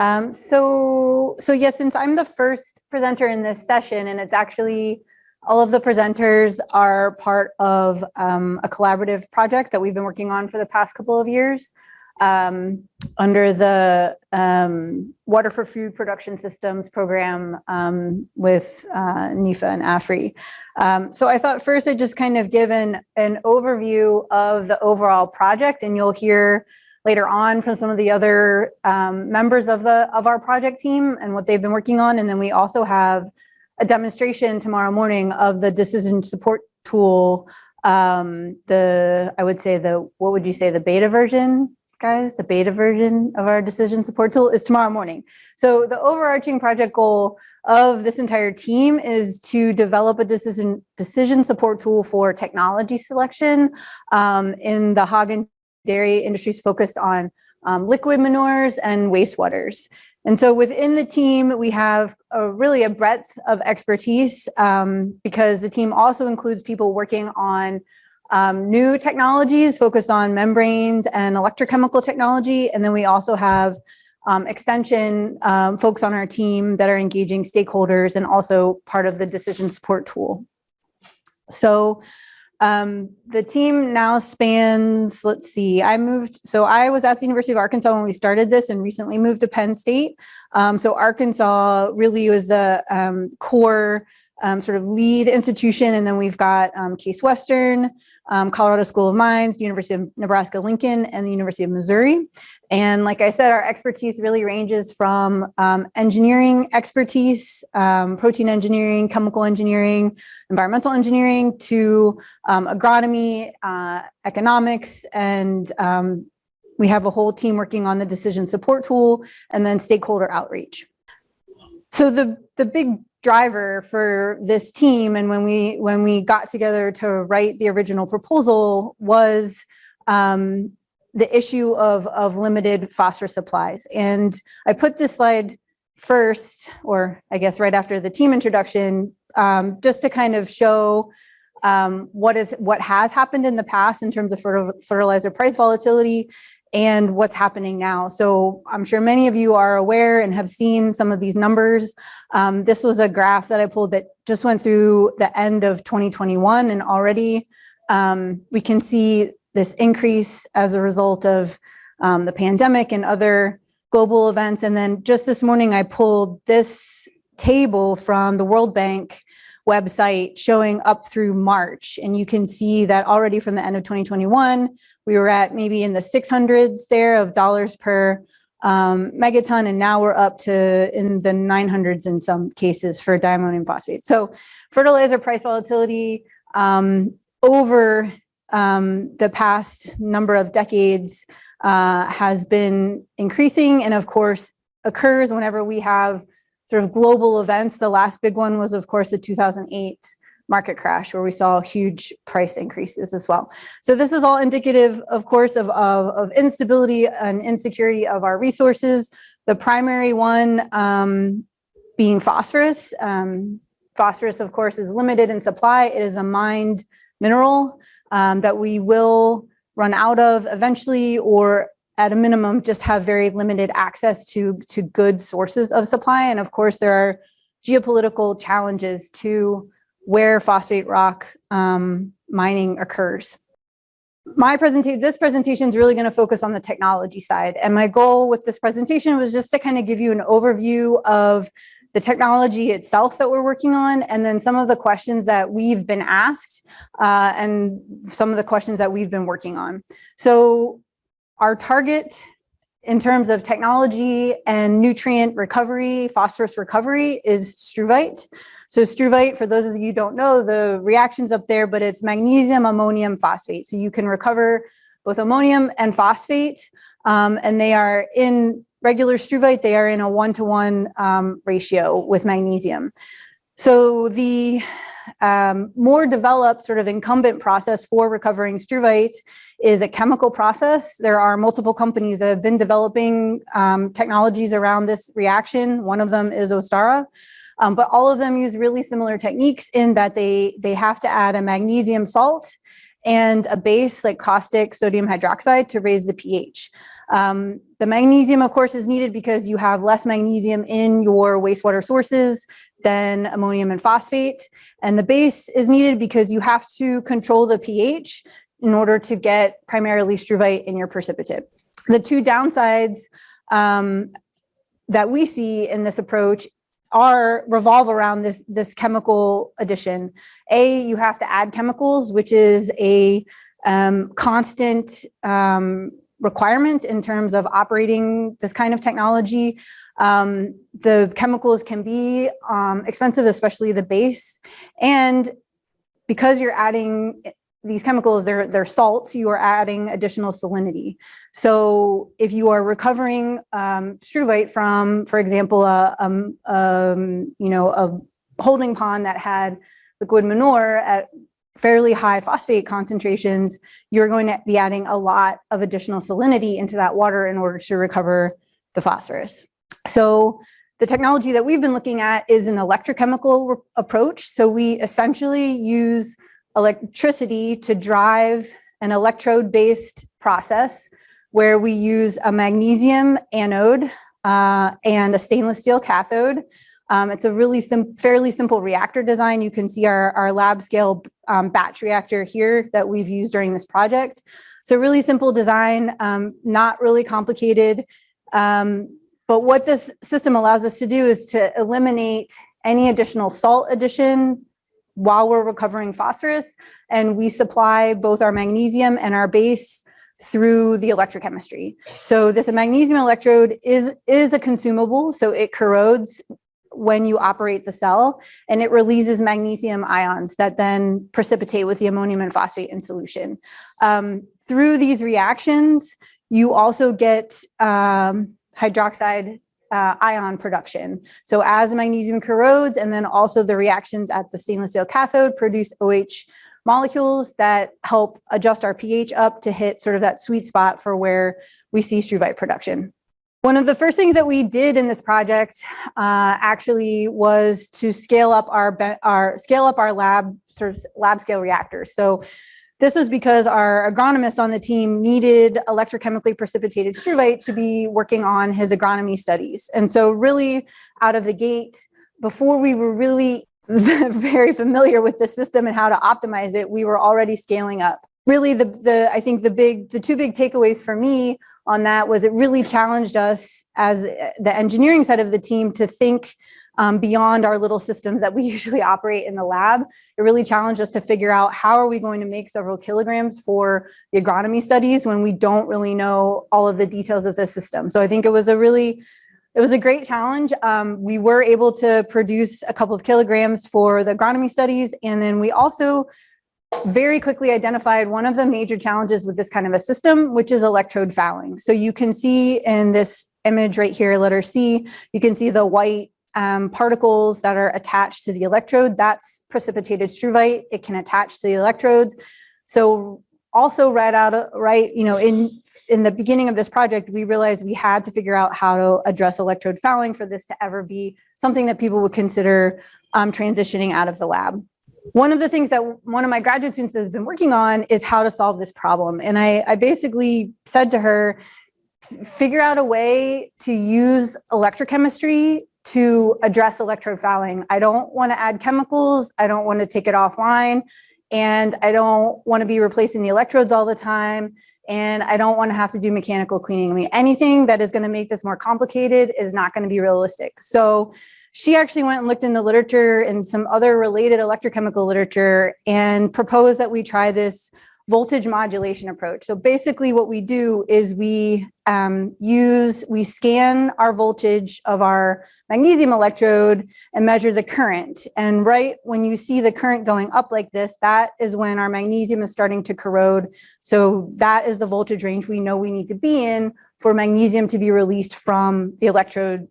Um, so, so yes, since I'm the first presenter in this session, and it's actually all of the presenters are part of um, a collaborative project that we've been working on for the past couple of years um, under the um, Water for Food Production Systems program um, with uh, NIFA and AFRI. Um, so I thought first I'd just kind of give an, an overview of the overall project and you'll hear later on from some of the other um, members of the of our project team and what they've been working on. And then we also have a demonstration tomorrow morning of the decision support tool um, the I would say the what would you say the beta version guys, the beta version of our decision support tool is tomorrow morning. So the overarching project goal of this entire team is to develop a decision decision support tool for technology selection um, in the hog dairy industries focused on um, liquid manures and wastewaters. And so within the team, we have a, really a breadth of expertise um, because the team also includes people working on um, new technologies focused on membranes and electrochemical technology. And then we also have um, extension um, folks on our team that are engaging stakeholders and also part of the decision support tool. So um, the team now spans, let's see, I moved, so I was at the University of Arkansas when we started this and recently moved to Penn State. Um, so Arkansas really was the um, core um, sort of lead institution. And then we've got um, Case Western, um, Colorado School of Mines, University of Nebraska-Lincoln, and the University of Missouri. And like I said, our expertise really ranges from um, engineering expertise, um, protein engineering, chemical engineering, environmental engineering, to um, agronomy, uh, economics, and we have a whole team working on the decision support tool, and then stakeholder outreach. So the, the big driver for this team and when we when we got together to write the original proposal was um, the issue of, of limited phosphorus supplies. And I put this slide first, or I guess right after the team introduction, um, just to kind of show um, what is what has happened in the past in terms of fertilizer price volatility and what's happening now. So I'm sure many of you are aware and have seen some of these numbers. Um, this was a graph that I pulled that just went through the end of 2021 and already um, we can see this increase as a result of um, the pandemic and other global events. And then just this morning, I pulled this table from the World Bank website showing up through March. And you can see that already from the end of 2021, we were at maybe in the 600s there of dollars per um, megaton, and now we're up to in the 900s in some cases for diammonium phosphate. So fertilizer price volatility um, over um, the past number of decades uh, has been increasing and of course occurs whenever we have sort of global events. The last big one was, of course, the 2008 market crash where we saw huge price increases as well. So this is all indicative, of course, of, of, of instability and insecurity of our resources. The primary one um, being phosphorus. Um, phosphorus, of course, is limited in supply. It is a mined mineral um, that we will run out of eventually or at a minimum, just have very limited access to, to good sources of supply. And of course, there are geopolitical challenges to where phosphate rock um, mining occurs. My presentation, this presentation is really going to focus on the technology side. And my goal with this presentation was just to kind of give you an overview of the technology itself that we're working on, and then some of the questions that we've been asked uh, and some of the questions that we've been working on. So our target in terms of technology and nutrient recovery, phosphorus recovery is struvite. So struvite, for those of you who don't know, the reactions up there, but it's magnesium, ammonium, phosphate. So you can recover both ammonium and phosphate, um, and they are in regular struvite, they are in a one-to-one -one, um, ratio with magnesium. So the um, more developed sort of incumbent process for recovering struvite is a chemical process. There are multiple companies that have been developing um, technologies around this reaction. One of them is Ostara. Um, but all of them use really similar techniques in that they, they have to add a magnesium salt and a base like caustic sodium hydroxide to raise the pH. Um, the magnesium, of course, is needed because you have less magnesium in your wastewater sources than ammonium and phosphate. And the base is needed because you have to control the pH in order to get primarily struvite in your precipitate. The two downsides um, that we see in this approach are revolve around this this chemical addition. A, you have to add chemicals, which is a um, constant um, requirement in terms of operating this kind of technology. Um, the chemicals can be um, expensive, especially the base. And because you're adding these chemicals, they're, they're salts, you are adding additional salinity. So if you are recovering um, struvite from, for example, a, um, um, you know, a holding pond that had liquid manure at fairly high phosphate concentrations, you're going to be adding a lot of additional salinity into that water in order to recover the phosphorus. So the technology that we've been looking at is an electrochemical approach. So we essentially use electricity to drive an electrode-based process where we use a magnesium anode uh, and a stainless steel cathode. Um, it's a really sim fairly simple reactor design. You can see our, our lab scale um, batch reactor here that we've used during this project. So really simple design, um, not really complicated. Um, but what this system allows us to do is to eliminate any additional salt addition while we're recovering phosphorus. And we supply both our magnesium and our base through the electrochemistry. So this magnesium electrode is, is a consumable, so it corrodes when you operate the cell and it releases magnesium ions that then precipitate with the ammonium and phosphate in solution. Um, through these reactions, you also get um, hydroxide uh, ion production. So as magnesium corrodes and then also the reactions at the stainless steel cathode produce OH molecules that help adjust our pH up to hit sort of that sweet spot for where we see struvite production. One of the first things that we did in this project uh, actually was to scale up our, our scale up our lab sort of lab scale reactors. So this was because our agronomist on the team needed electrochemically precipitated struvite to be working on his agronomy studies. And so really out of the gate, before we were really very familiar with the system and how to optimize it, we were already scaling up. Really the, the I think the big, the two big takeaways for me on that was it really challenged us as the engineering side of the team to think um, beyond our little systems that we usually operate in the lab. It really challenged us to figure out how are we going to make several kilograms for the agronomy studies when we don't really know all of the details of the system. So I think it was a really, it was a great challenge. Um, we were able to produce a couple of kilograms for the agronomy studies. And then we also very quickly identified one of the major challenges with this kind of a system, which is electrode fouling. So you can see in this image right here, letter C, you can see the white um, particles that are attached to the electrode, that's precipitated struvite. It can attach to the electrodes. So also right out of, right, you know, in, in the beginning of this project, we realized we had to figure out how to address electrode fouling for this to ever be something that people would consider um, transitioning out of the lab. One of the things that one of my graduate students has been working on is how to solve this problem. And I, I basically said to her, figure out a way to use electrochemistry to address electrode fouling. I don't want to add chemicals. I don't want to take it offline. And I don't want to be replacing the electrodes all the time. And I don't want to have to do mechanical cleaning. I mean, anything that is going to make this more complicated is not going to be realistic. So she actually went and looked in the literature and some other related electrochemical literature and proposed that we try this voltage modulation approach. So basically what we do is we um, use, we scan our voltage of our magnesium electrode and measure the current. And right when you see the current going up like this, that is when our magnesium is starting to corrode. So that is the voltage range we know we need to be in for magnesium to be released from the electrode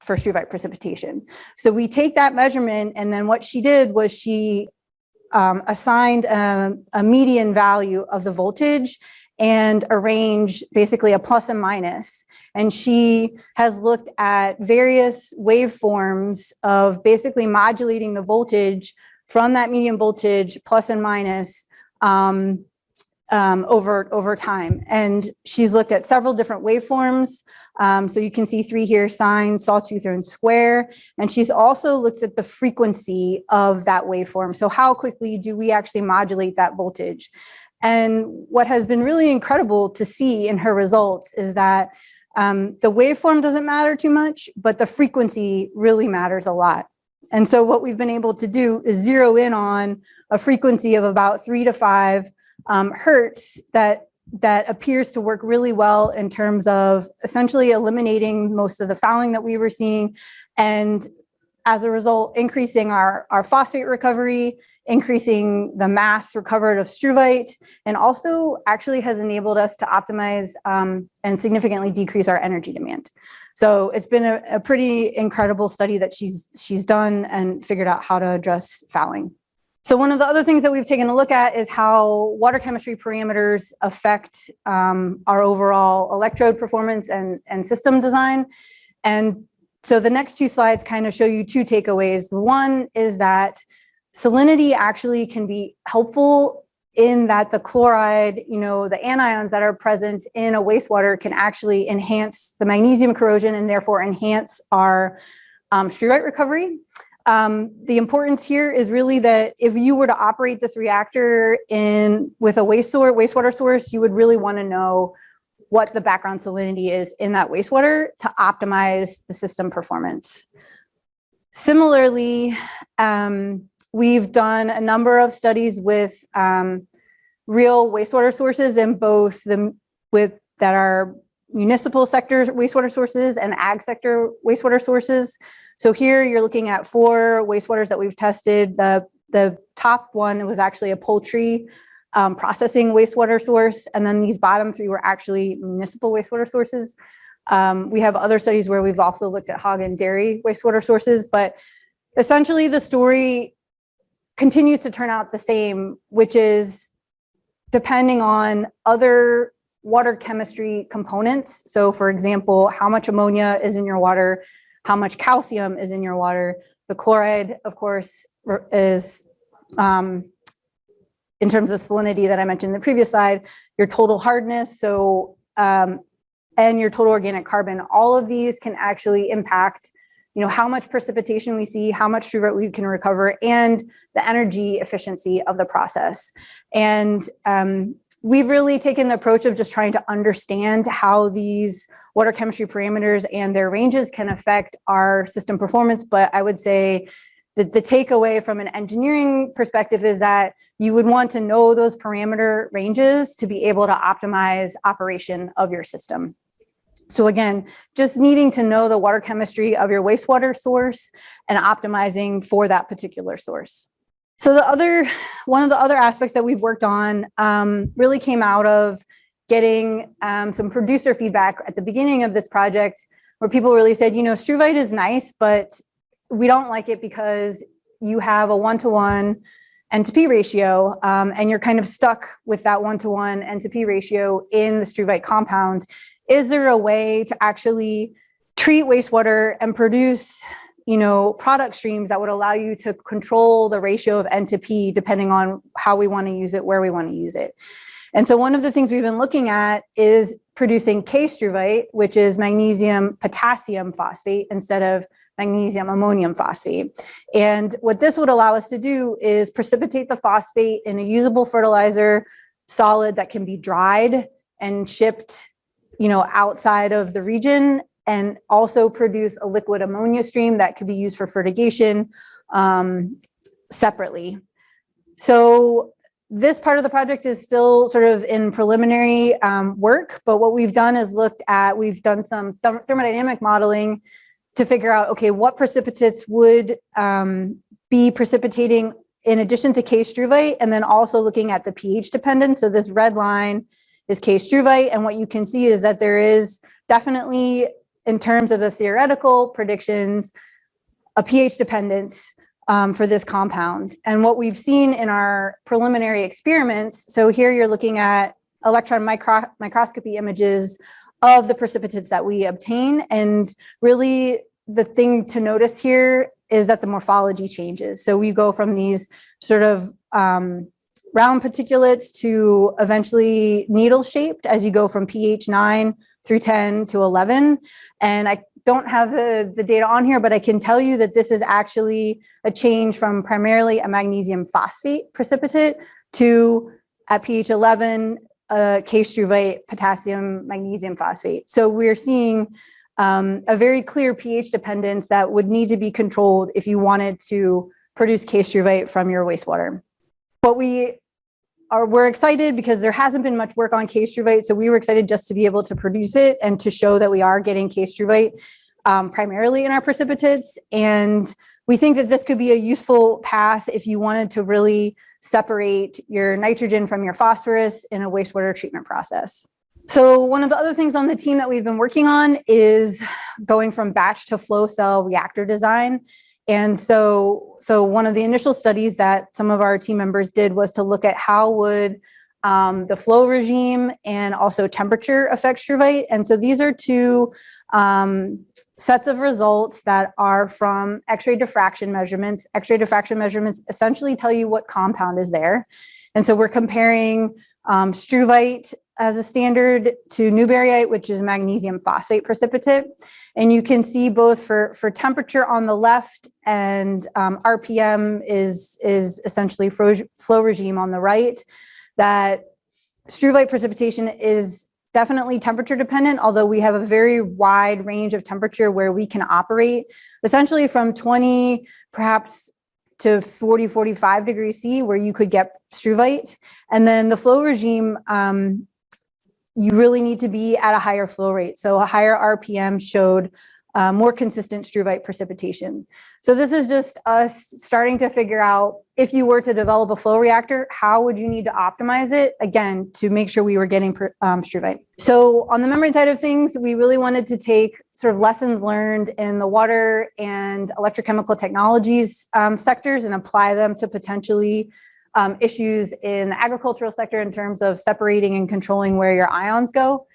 for struvite precipitation. So we take that measurement and then what she did was she um, assigned a, a median value of the voltage and arrange basically a plus and minus. And she has looked at various waveforms of basically modulating the voltage from that medium voltage plus and minus um, um, over, over time. And she's looked at several different waveforms. Um, so you can see three here, sine, sawtooth, and square. And she's also looked at the frequency of that waveform. So how quickly do we actually modulate that voltage? And what has been really incredible to see in her results is that um, the waveform doesn't matter too much, but the frequency really matters a lot. And so what we've been able to do is zero in on a frequency of about three to five um, hertz that that appears to work really well in terms of essentially eliminating most of the fouling that we were seeing and as a result increasing our, our phosphate recovery, increasing the mass recovered of struvite, and also actually has enabled us to optimize um, and significantly decrease our energy demand. So it's been a, a pretty incredible study that she's, she's done and figured out how to address fouling. So one of the other things that we've taken a look at is how water chemistry parameters affect um, our overall electrode performance and, and system design. And so the next two slides kind of show you two takeaways. One is that salinity actually can be helpful in that the chloride, you know, the anions that are present in a wastewater can actually enhance the magnesium corrosion and therefore enhance our um, recovery. Um, the importance here is really that if you were to operate this reactor in with a waste source, wastewater source, you would really want to know what the background salinity is in that wastewater to optimize the system performance. Similarly, um, we've done a number of studies with um, real wastewater sources in both the with that are municipal sector wastewater sources and ag sector wastewater sources. So here you're looking at four wastewaters that we've tested. The, the top one was actually a poultry um, processing wastewater source. And then these bottom three were actually municipal wastewater sources. Um, we have other studies where we've also looked at hog and dairy wastewater sources, but essentially the story continues to turn out the same, which is depending on other water chemistry components. So for example, how much ammonia is in your water, how much calcium is in your water. The chloride, of course, is um, in terms of salinity that I mentioned in the previous slide, your total hardness, so um, and your total organic carbon, all of these can actually impact you know, how much precipitation we see, how much struvite we can recover, and the energy efficiency of the process. And um, we've really taken the approach of just trying to understand how these water chemistry parameters and their ranges can affect our system performance. But I would say that the takeaway from an engineering perspective is that you would want to know those parameter ranges to be able to optimize operation of your system. So again, just needing to know the water chemistry of your wastewater source and optimizing for that particular source. So the other, one of the other aspects that we've worked on um, really came out of getting um, some producer feedback at the beginning of this project where people really said, you know, struvite is nice, but we don't like it because you have a one-to-one N to P ratio, um, and you're kind of stuck with that one-to-one N to P ratio in the struvite compound. Is there a way to actually treat wastewater and produce you know, product streams that would allow you to control the ratio of N to P depending on how we want to use it, where we want to use it. And so one of the things we've been looking at is producing K-struvite, which is magnesium potassium phosphate instead of magnesium ammonium phosphate. And what this would allow us to do is precipitate the phosphate in a usable fertilizer solid that can be dried and shipped you know, outside of the region and also produce a liquid ammonia stream that could be used for fertigation um, separately. So this part of the project is still sort of in preliminary um, work, but what we've done is looked at, we've done some thermodynamic modeling to figure out, okay, what precipitates would um, be precipitating in addition to K-struvite, and then also looking at the pH dependence. So this red line is K-struvite, and what you can see is that there is definitely in terms of the theoretical predictions, a pH dependence um, for this compound. And what we've seen in our preliminary experiments, so here you're looking at electron micro microscopy images of the precipitates that we obtain. And really the thing to notice here is that the morphology changes. So we go from these sort of um, round particulates to eventually needle shaped as you go from pH 9 through 10 to 11. And I don't have the, the data on here, but I can tell you that this is actually a change from primarily a magnesium phosphate precipitate to at pH 11, uh, K-struvite potassium magnesium phosphate. So we're seeing um, a very clear pH dependence that would need to be controlled if you wanted to produce K-struvite from your wastewater. But we are, we're excited because there hasn't been much work on K-struvite, so we were excited just to be able to produce it and to show that we are getting K-struvite um, primarily in our precipitates. And we think that this could be a useful path if you wanted to really separate your nitrogen from your phosphorus in a wastewater treatment process. So one of the other things on the team that we've been working on is going from batch to flow cell reactor design. And so, so one of the initial studies that some of our team members did was to look at how would um, the flow regime and also temperature affect struvite. And so these are two um, sets of results that are from X-ray diffraction measurements. X-ray diffraction measurements essentially tell you what compound is there. And so we're comparing um, struvite as a standard to newberryite, which is magnesium phosphate precipitate. And you can see both for, for temperature on the left and um, RPM is, is essentially flow, regime on the right, that struvite precipitation is definitely temperature dependent, although we have a very wide range of temperature where we can operate essentially from 20, perhaps to 40, 45 degrees C where you could get struvite. And then the flow regime um, you really need to be at a higher flow rate. So a higher RPM showed uh, more consistent struvite precipitation. So this is just us starting to figure out if you were to develop a flow reactor, how would you need to optimize it again to make sure we were getting um, struvite. So on the membrane side of things, we really wanted to take sort of lessons learned in the water and electrochemical technologies um, sectors and apply them to potentially um, issues in the agricultural sector in terms of separating and controlling where your ions go.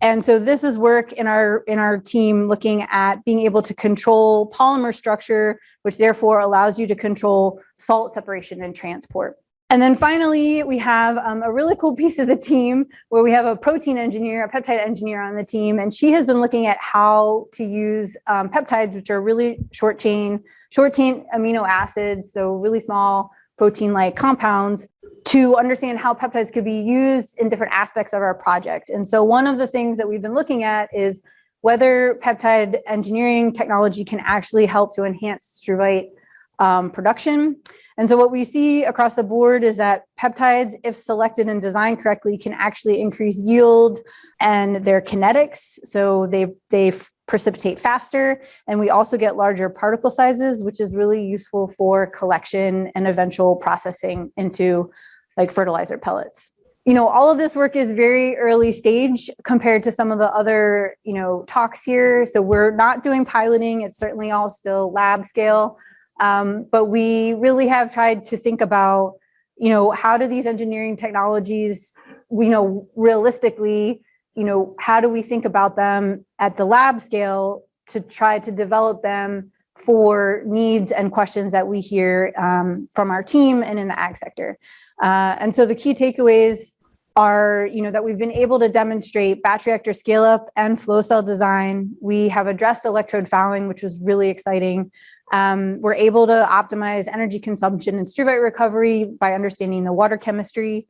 And so this is work in our in our team looking at being able to control polymer structure, which therefore allows you to control salt separation and transport. And then finally, we have um, a really cool piece of the team where we have a protein engineer, a peptide engineer on the team, and she has been looking at how to use um, peptides, which are really short chain, short chain amino acids, so really small protein-like compounds to understand how peptides could be used in different aspects of our project. And so one of the things that we've been looking at is whether peptide engineering technology can actually help to enhance struvite um, production. And so what we see across the board is that peptides, if selected and designed correctly, can actually increase yield and their kinetics. So they, they precipitate faster. And we also get larger particle sizes, which is really useful for collection and eventual processing into like fertilizer pellets. You know, all of this work is very early stage compared to some of the other, you know, talks here. So we're not doing piloting. It's certainly all still lab scale. Um, but we really have tried to think about, you know, how do these engineering technologies, we know realistically you know, how do we think about them at the lab scale to try to develop them for needs and questions that we hear um, from our team and in the ag sector. Uh, and so the key takeaways are, you know, that we've been able to demonstrate batch reactor scale up and flow cell design. We have addressed electrode fouling, which was really exciting. Um, we're able to optimize energy consumption and struvite recovery by understanding the water chemistry.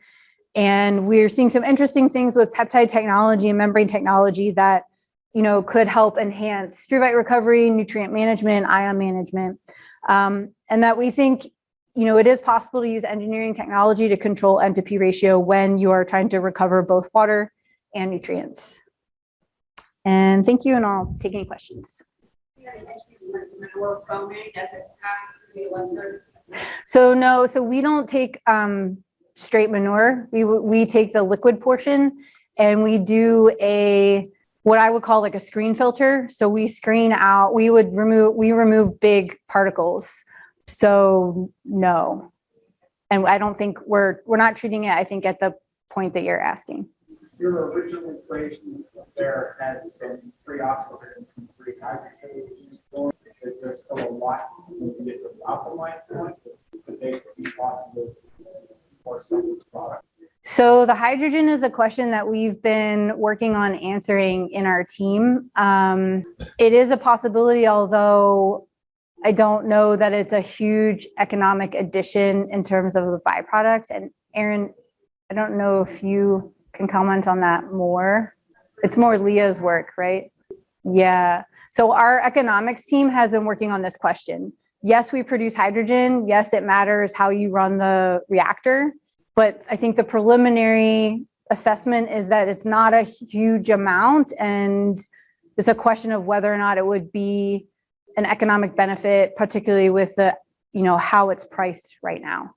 And we're seeing some interesting things with peptide technology and membrane technology that, you know, could help enhance struvite recovery, nutrient management, ion management. Um, and that we think, you know, it is possible to use engineering technology to control N to P ratio when you are trying to recover both water and nutrients. And thank you, and I'll take any questions. So no, so we don't take um, straight manure. We, we take the liquid portion and we do a, what I would call like a screen filter. So we screen out, we would remove, we remove big particles. So no. And I don't think we're, we're not treating it, I think at the point that you're asking. Your original equation there had some three oxygens and three nitrogens. Is there still a lot to get to the optimized point? Could be possible So the hydrogen is a question that we've been working on answering in our team. Um, it is a possibility, although I don't know that it's a huge economic addition in terms of the byproduct. And Aaron, I don't know if you can comment on that more. It's more Leah's work, right? Yeah. So our economics team has been working on this question. Yes, we produce hydrogen. Yes, it matters how you run the reactor. But I think the preliminary assessment is that it's not a huge amount and it's a question of whether or not it would be an economic benefit, particularly with the, you know, how it's priced right now.